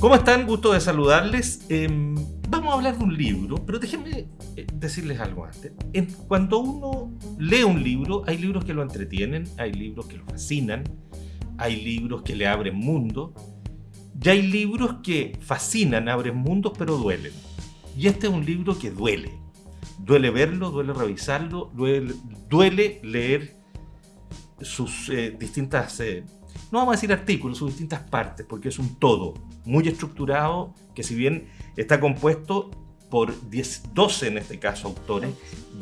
¿Cómo están? Gusto de saludarles. Em, vamos a hablar de un libro, pero déjenme eh, decirles algo antes. cuando uno lee un libro, hay libros que lo entretienen, hay libros que lo fascinan, hay libros que le abren mundo, y hay libros que fascinan, abren mundos, pero duelen. Y este es un libro que duele. Duele verlo, duele revisarlo, duele, leer sus eh, distintas, eh, no vamos a decir artículos, sus distintas partes, porque es un todo muy estructurado, que si bien está compuesto por 10, 12 en este caso autores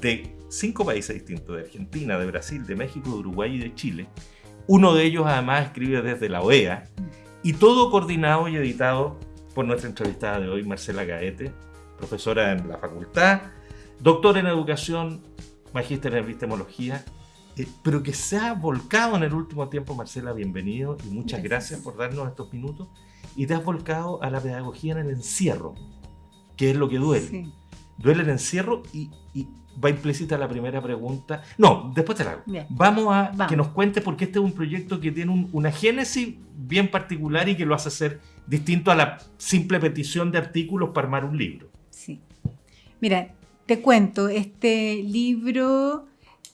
de cinco países distintos, de Argentina, de Brasil, de México, de Uruguay y de Chile. Uno de ellos además escribe desde la OEA y todo coordinado y editado por nuestra entrevistada de hoy, Marcela Gaete, profesora en la facultad, doctora en educación, magíster en epistemología, eh, pero que se ha volcado en el último tiempo, Marcela, bienvenido y muchas gracias por darnos estos minutos y te has volcado a la pedagogía en el encierro, que es lo que duele. Duele el encierro y, va implícita la primera pregunta. No, después te la hago. Vamos a que nos cuentes porque este es un proyecto que tiene una génesis bien particular y que lo hace ser distinto a la simple petición de artículos para armar un libro. Sí. Mira, te cuento, este libro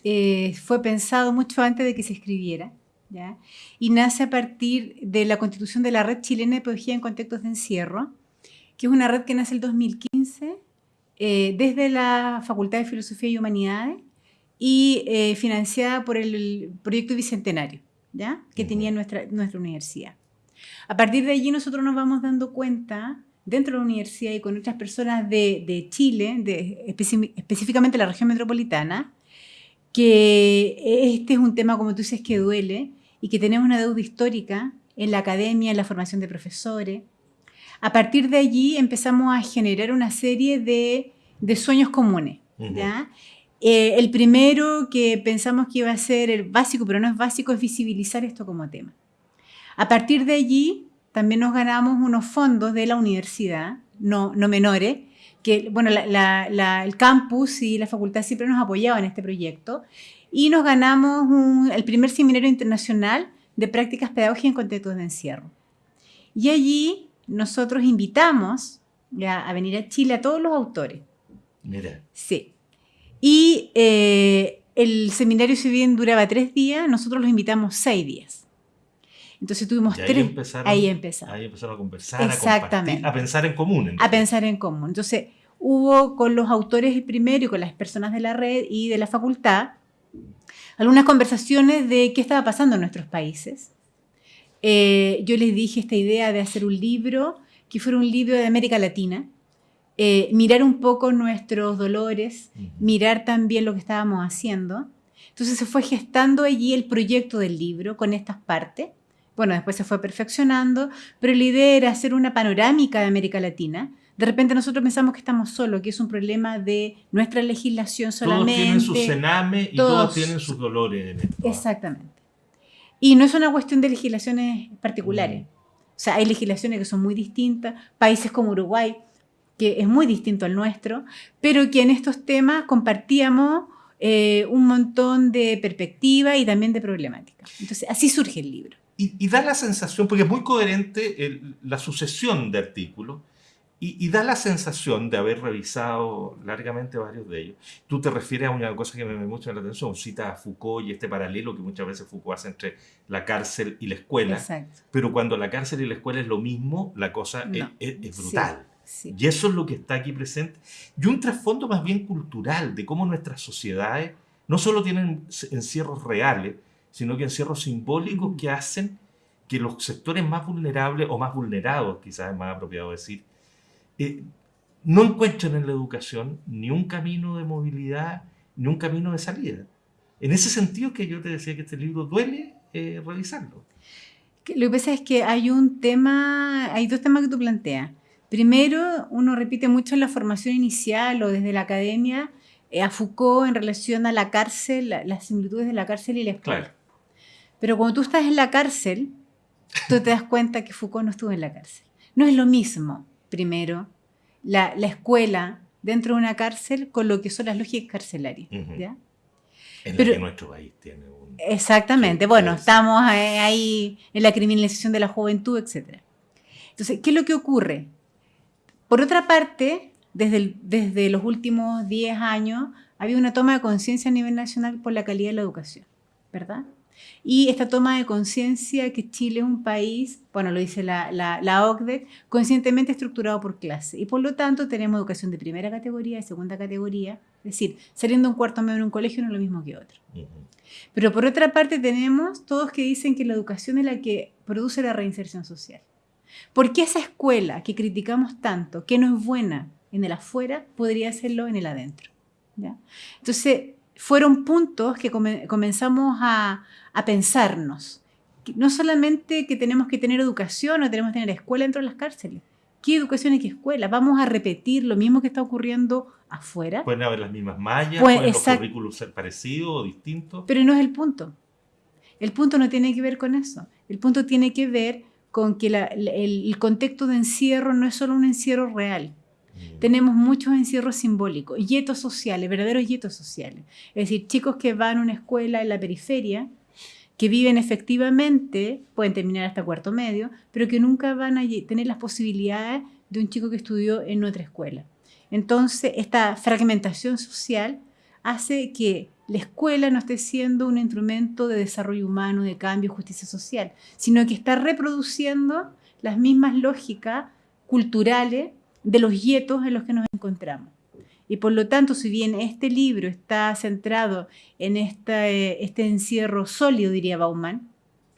eh, fue pensado mucho antes de que se escribiera y nace a partir de la constitución de la Red Chilena de Pedagogía en Contextos de Encierro, que es una red que nace en el 2015 eh, desde la Facultad de Filosofía y Humanidades y eh, financiada por el proyecto Bicentenario, ¿ya? que tenía nuestra, nuestra universidad. A partir de allí nosotros nos vamos dando cuenta dentro de la universidad y con otras personas de, de Chile, de, específicamente la región metropolitana, que este es un tema, como tú dices, que duele y que tenemos una deuda histórica en la academia, en la formación de profesores. A partir de allí empezamos a generar una serie de, sueños comunes. Eh, el primero que pensamos que iba a ser el básico, pero no es básico, es visibilizar esto como tema. A partir de allí también nos ganamos unos fondos de la universidad, no, no menores, que bueno, el campus y la facultad siempre nos apoyaban en este proyecto y nos ganamos el primer seminario internacional de prácticas pedagógicas en contextos de encierro. Y allí nosotros invitamos a venir a Chile a todos los autores. Mira. Sí. Y eh, el seminario, si bien duraba tres días, nosotros los invitamos seis días. Entonces tuvimos ahí tres. Empezaron, ahí empezaron. Ahí empezaron a conversar, Exactamente. a pensar en común. A pensar en común. Entonces hubo con los autores primero y con las personas de la red y de la facultad algunas conversaciones de qué estaba pasando en nuestros países. Eh, yo les dije esta idea de hacer un libro que fuera un libro de América Latina, eh, mirar un poco nuestros dolores, mirar también lo que estábamos haciendo. Entonces se fue gestando allí el proyecto del libro con estas partes. Bueno, después se fue perfeccionando, pero la idea era hacer una panorámica de América Latina, de repente nosotros pensamos que estamos solos, que es un problema de nuestra legislación solamente. Todos tienen su cename y todos, tienen sus dolores. En esto. Exactamente. Y no es una cuestión de legislaciones particulares. Mm. O sea, hay legislaciones que son muy distintas, países como Uruguay, que es muy distinto al nuestro, pero que en estos temas compartíamos eh, un montón de perspectivas y también de problemáticas. Entonces, así surge el libro. Y, da la sensación, porque es muy coherente la sucesión de artículos, y, da la sensación de haber revisado largamente varios de ellos. Tú te refieres a una cosa que me llama mucho la atención, cita a Foucault y este paralelo que muchas veces Foucault hace entre la cárcel y la escuela. Exacto. Pero cuando la cárcel y la escuela es lo mismo, la cosa es, brutal. Y eso es lo que está aquí presente. Y un trasfondo más bien cultural de cómo nuestras sociedades no solo tienen encierros reales, sino que encierros simbólicos que hacen que los sectores más vulnerables o más vulnerados, quizás es más apropiado decir, eh, no encuentran en la educación ni un camino de movilidad, ni un camino de salida. En ese sentido que yo te decía que este libro duele eh, revisarlo. Lo que pasa es que hay un tema, hay dos temas que tú planteas. Primero, uno repite mucho en la formación inicial o desde la academia eh, a Foucault en relación a la cárcel, las similitudes de la cárcel y la escuela. Pero cuando tú estás en la cárcel, tú te das cuenta que Foucault no estuvo en la cárcel. No es lo mismo primero, la, escuela dentro de una cárcel con lo que son las lógicas carcelarias. En Pero, que nuestro país tiene un... Exactamente, bueno, estamos ahí en la criminalización de la juventud, etc. Entonces, ¿qué es lo que ocurre? Por otra parte, desde, desde los últimos 10 años, había una toma de conciencia a nivel nacional por la calidad de la educación, ¿verdad? Y esta toma de conciencia que Chile es un país, bueno, lo dice la, la, OCDE, conscientemente estructurado por clase. Y por lo tanto tenemos educación de primera categoría, de segunda categoría. Es decir, saliendo un cuarto medio en un colegio no es lo mismo que otro. Pero por otra parte tenemos todos que dicen que la educación es la que produce la reinserción social. ¿Por qué esa escuela que criticamos tanto, que no es buena en el afuera, podría hacerlo en el adentro? ¿Ya? Entonces, fueron puntos que comenzamos a, a pensarnos. No solamente que tenemos que tener educación o tenemos que tener escuela dentro de las cárceles. ¿Qué educación y qué escuela? Vamos a repetir lo mismo que está ocurriendo afuera. Pueden haber las mismas mallas, pueden los currículos ser parecidos o distintos. Pero no es el punto. El punto no tiene que ver con eso. El punto tiene que ver con que el, contexto de encierro no es solo un encierro real. Tenemos muchos encierros simbólicos, yetos sociales, verdaderos yetos sociales. Es decir, chicos que van a una escuela en la periferia, que viven efectivamente, pueden terminar hasta cuarto medio, pero que nunca van a tener las posibilidades de un chico que estudió en otra escuela. Entonces, esta fragmentación social hace que la escuela no esté siendo un instrumento de desarrollo humano, de cambio, justicia social, sino que está reproduciendo las mismas lógicas culturales de los yetos en los que nos encontramos. Y por lo tanto, si bien este libro está centrado en este, este encierro sólido, diría Bauman,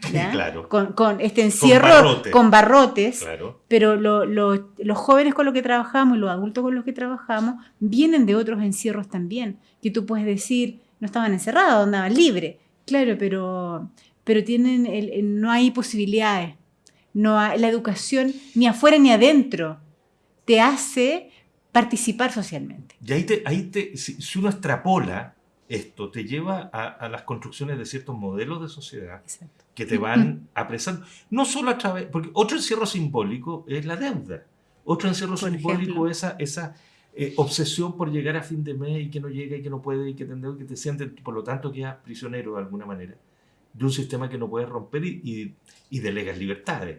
Claro. Con, este encierro con, barrotes, pero los jóvenes con los que trabajamos y los adultos con los que trabajamos vienen de otros encierros también, que tú puedes decir, no estaban encerrados, andaban libres, claro, pero, pero tienen el, no hay posibilidades, no hay, la educación ni afuera ni adentro te hace participar socialmente. Y ahí, te, ahí te, si, uno extrapola esto, te lleva a, las construcciones de ciertos modelos de sociedad que te van apresando. No solo a través, porque otro encierro simbólico es la deuda. Otro encierro simbólico es esa, esa eh, obsesión por llegar a fin de mes y que no llega y que no puede y que te, que te por lo tanto, quedas prisionero de alguna manera de un sistema que no puedes romper y, y, y delegas libertades.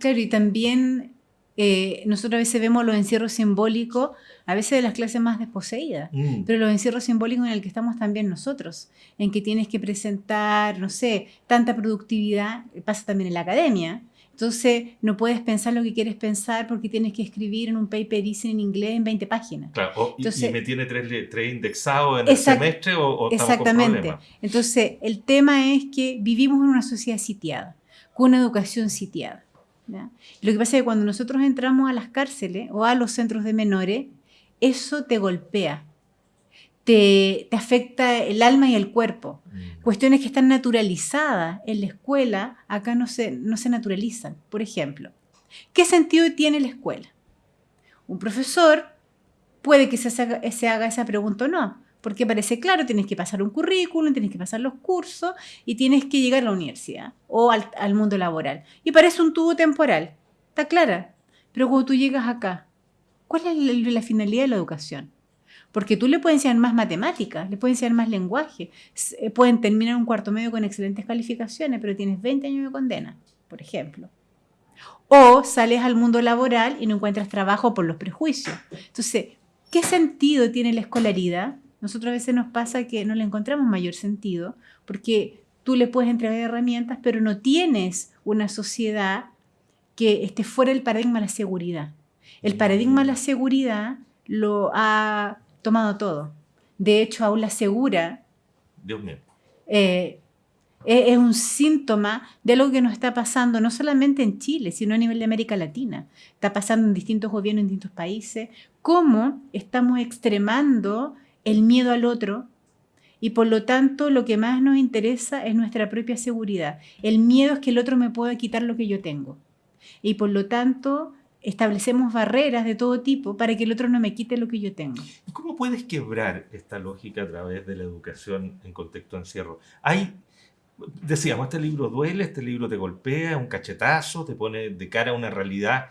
Claro, y también eh, nosotros a veces vemos los encierros simbólicos, a veces de las clases más desposeídas, mm. pero los encierros simbólicos en el que estamos también nosotros, en que tienes que presentar, no sé, tanta productividad, pasa también en la academia. Entonces, no puedes pensar lo que quieres pensar porque tienes que escribir en un paper easy en inglés en 20 páginas. Claro, y, me tiene tres, tres indexados en el semestre o, o Exactamente. Entonces, el tema es que vivimos en una sociedad sitiada, con una educación sitiada. Lo que pasa es que cuando nosotros entramos a las cárceles o a los centros de menores, eso te golpea, te, afecta el alma y el cuerpo. Mm. Cuestiones que están naturalizadas en la escuela, acá no se, no se naturalizan. Por ejemplo, ¿qué sentido tiene la escuela? Un profesor puede que se se haga esa pregunta o no, porque parece claro, tienes que pasar un currículum, tienes que pasar los cursos y tienes que llegar a la universidad o al, mundo laboral. Y parece un tubo temporal, está clara. Pero cuando tú llegas acá, ¿cuál es la, finalidad de la educación? Porque tú le puedes enseñar más matemáticas, le puedes enseñar más lenguaje, eh, pueden terminar un cuarto medio con excelentes calificaciones, pero tienes 20 años de condena, por ejemplo. O sales al mundo laboral y no encuentras trabajo por los prejuicios. Entonces, ¿qué sentido tiene la escolaridad nosotros a veces nos pasa que no le encontramos mayor sentido porque tú le puedes entregar herramientas, pero no tienes una sociedad que esté fuera del paradigma de la seguridad. El paradigma de la seguridad lo ha tomado todo. De hecho, aula segura Dios mío. Eh, es un síntoma de algo que nos está pasando no solamente en Chile, sino a nivel de América Latina. Está pasando en distintos gobiernos, en distintos países, cómo estamos extremando el miedo al otro y por lo tanto lo que más nos interesa es nuestra propia seguridad. El miedo es que el otro me pueda quitar lo que yo tengo. Y por lo tanto establecemos barreras de todo tipo para que el otro no me quite lo que yo tengo. ¿Cómo puedes quebrar esta lógica a través de la educación en contexto de encierro? Hay, decíamos, este libro duele, este libro te golpea, un cachetazo, te pone de cara a una realidad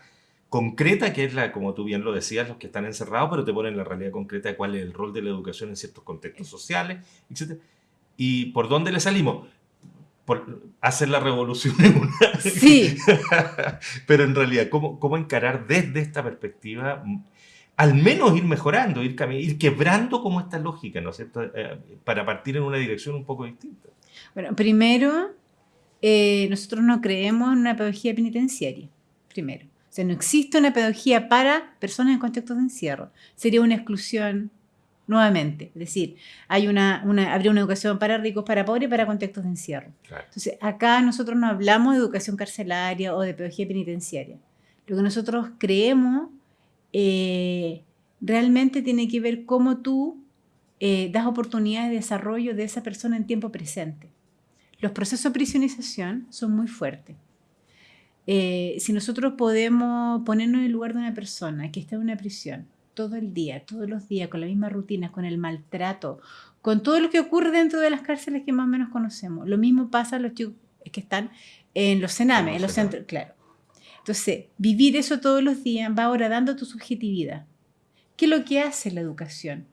concreta, que es la, como tú bien lo decías, los que están encerrados, pero te ponen la realidad concreta de cuál es el rol de la educación en ciertos contextos sociales, etc. ¿Y por dónde le salimos? hacer la revolución en una. Sí. Pero en realidad, ¿cómo, ¿cómo encarar desde esta perspectiva? Al menos ir mejorando, ir, ir quebrando como esta lógica, ¿no es cierto? Eh, para partir en una dirección un poco distinta. Bueno, primero, eh, nosotros no creemos en una pedagogía penitenciaria. Primero. Sea, no existe una pedagogía para personas en contextos de encierro. Sería una exclusión nuevamente. Es decir, hay una, habría una educación para ricos, para pobres y para contextos de encierro. Entonces, acá nosotros no hablamos de educación carcelaria o de pedagogía penitenciaria. Lo que nosotros creemos eh, realmente tiene que ver cómo tú eh, das oportunidades de desarrollo de esa persona en tiempo presente. Los procesos de prisionización son muy fuertes. Eh, si nosotros podemos ponernos en el lugar de una persona que está en una prisión todo el día, todos los días, con las mismas rutinas, con el maltrato, con todo lo que ocurre dentro de las cárceles que más o menos conocemos. Lo mismo pasa a los chicos que están en los cenames, en los centros, claro. Entonces, vivir eso todos los días va ahora dando tu subjetividad. ¿Qué es lo que hace la educación?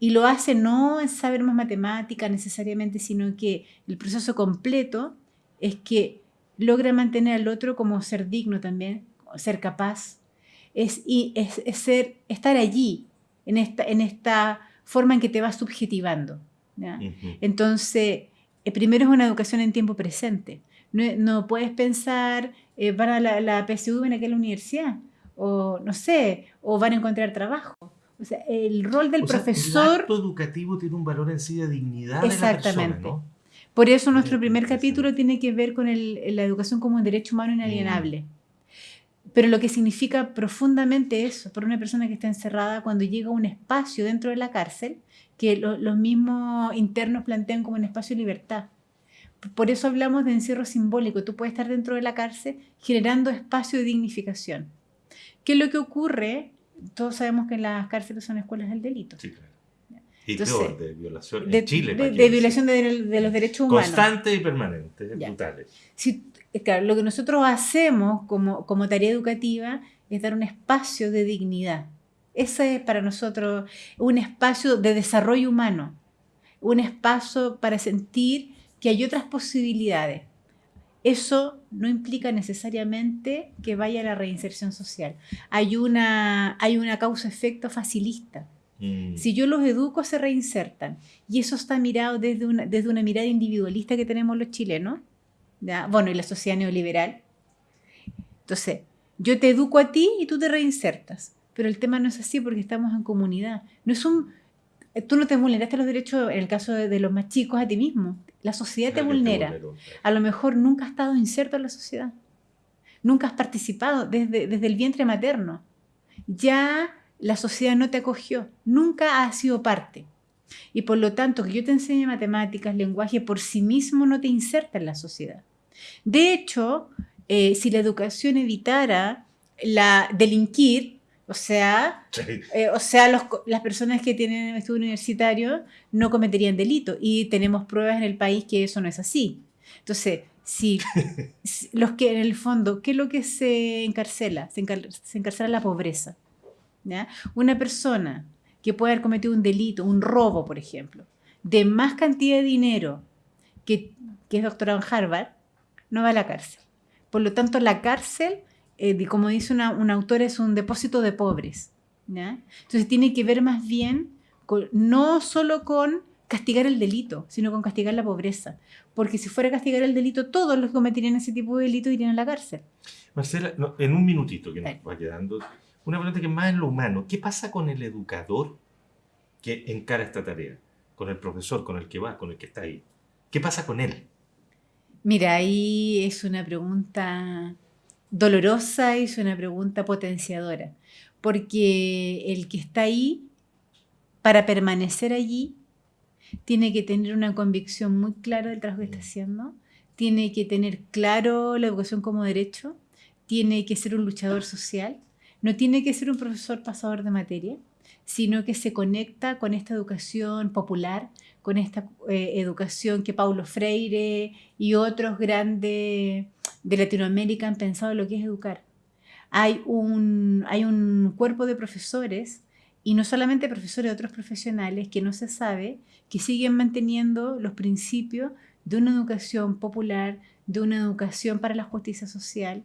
Y lo hace no en saber más matemática necesariamente, sino que el proceso completo es que logra mantener al otro como ser digno también, ser capaz, es, es, ser, estar allí, en esta, en esta forma en que te vas subjetivando. Entonces, eh, primero es una educación en tiempo presente. No, puedes pensar, eh, van a la, la PSU en aquella universidad, o no sé, o van a encontrar trabajo. O sea, el rol del profesor... El acto educativo tiene un valor en sí de dignidad Exactamente. De la persona, Por eso nuestro primer capítulo tiene que ver con la educación como un derecho humano inalienable. Mm. Pero lo que significa profundamente eso, para una persona que está encerrada, cuando llega a un espacio dentro de la cárcel, que los mismos internos plantean como un espacio de libertad. Por eso hablamos de encierro simbólico. Tú puedes estar dentro de la cárcel generando espacio de dignificación. ¿Qué es lo que ocurre? Todos sabemos que las cárceles son escuelas del delito. Sí, claro. Y de violación en Chile. De, violación de, los derechos humanos. Constante y permanente, brutales. Si claro, lo que nosotros hacemos como, como tarea educativa es dar un espacio de dignidad. Ese es para nosotros un espacio de desarrollo humano, un espacio para sentir que hay otras posibilidades. Eso no implica necesariamente que vaya a la reinserción social. Hay una, hay una causa-efecto facilista. Mm. Si yo los educo, se reinsertan. Y eso está mirado desde una, desde una mirada individualista que tenemos los chilenos, bueno, y la sociedad neoliberal. Entonces, yo te educo a ti y tú te reinsertas. Pero el tema no es así porque estamos en comunidad. No es un, tú no te vulneraste los derechos, en el caso de, los más chicos, a ti mismo. La sociedad te vulnera. a lo mejor nunca has estado inserto en la sociedad. Nunca has participado desde, desde el vientre materno. Ya la sociedad no te acogió. Nunca has sido parte. Y por lo tanto, que yo te enseñe matemáticas, lenguaje, por sí mismo no te inserta en la sociedad. De hecho, eh, si la educación evitara la delinquir, o sea, eh, o sea las personas que tienen estudio universitario no cometerían delito y tenemos pruebas en el país que eso no es así. Entonces, si, los que en el fondo, ¿qué es lo que se encarcela? Se, encarcela la pobreza. Una persona que puede haber cometido un delito, un robo, por ejemplo, de más cantidad de dinero que, que es doctorado en Harvard, no va a la cárcel. Por lo tanto, la cárcel, eh, como dice una, autora, es un depósito de pobres. Entonces tiene que ver más bien no solo con castigar el delito, sino con castigar la pobreza. Porque si fuera a castigar el delito, todos los que cometerían ese tipo de delito irían a la cárcel. Marcela, en un minutito que nos va quedando, una pregunta que es más en lo humano. ¿Qué pasa con el educador que encara esta tarea? Con el profesor, con el que va, con el que está ahí. ¿Qué pasa con él? Mira, ahí es una pregunta dolorosa y es una pregunta potenciadora, porque el que está ahí, para permanecer allí, tiene que tener una convicción muy clara del trabajo que está haciendo, tiene que tener claro la educación como derecho, tiene que ser un luchador social, no tiene que ser un profesor pasador de materia, sino que se conecta con esta educación popular, con esta eh, educación que Paulo Freire y otros grandes de Latinoamérica han pensado en lo que es educar. Hay un, hay un cuerpo de profesores, y no solamente profesores otros profesionales, que no se sabe, que siguen manteniendo los principios de una educación popular, de una educación para la justicia social,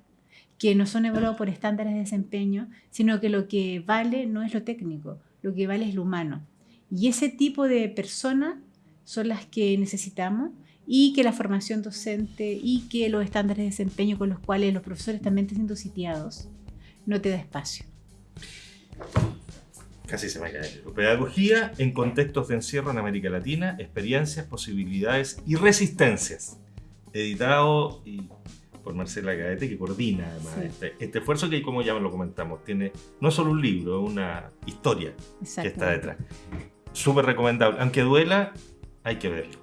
que no son evaluados por estándares de desempeño, sino que lo que vale no es lo técnico, lo que vale es lo humano. Y ese tipo de personas son las que necesitamos y que la formación docente y que los estándares de desempeño con los cuales los profesores también están siendo sitiados no te da espacio. Casi se me cae. Pedagogía en contextos de encierro en América Latina, experiencias, posibilidades y resistencias. Editado y por Marcela Gaete, que coordina además Sí. este, este esfuerzo que, como ya lo comentamos, tiene no solo un libro, es una historia que está detrás. Súper recomendable. Aunque duela, hay que verlo.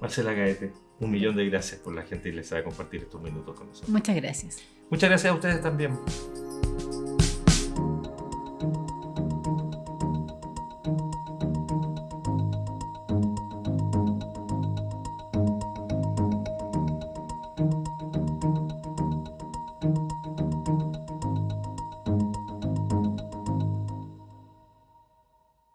Marcela Gaete, un millón de gracias por la gentileza de compartir estos minutos con nosotros. Muchas gracias. Muchas gracias a ustedes también.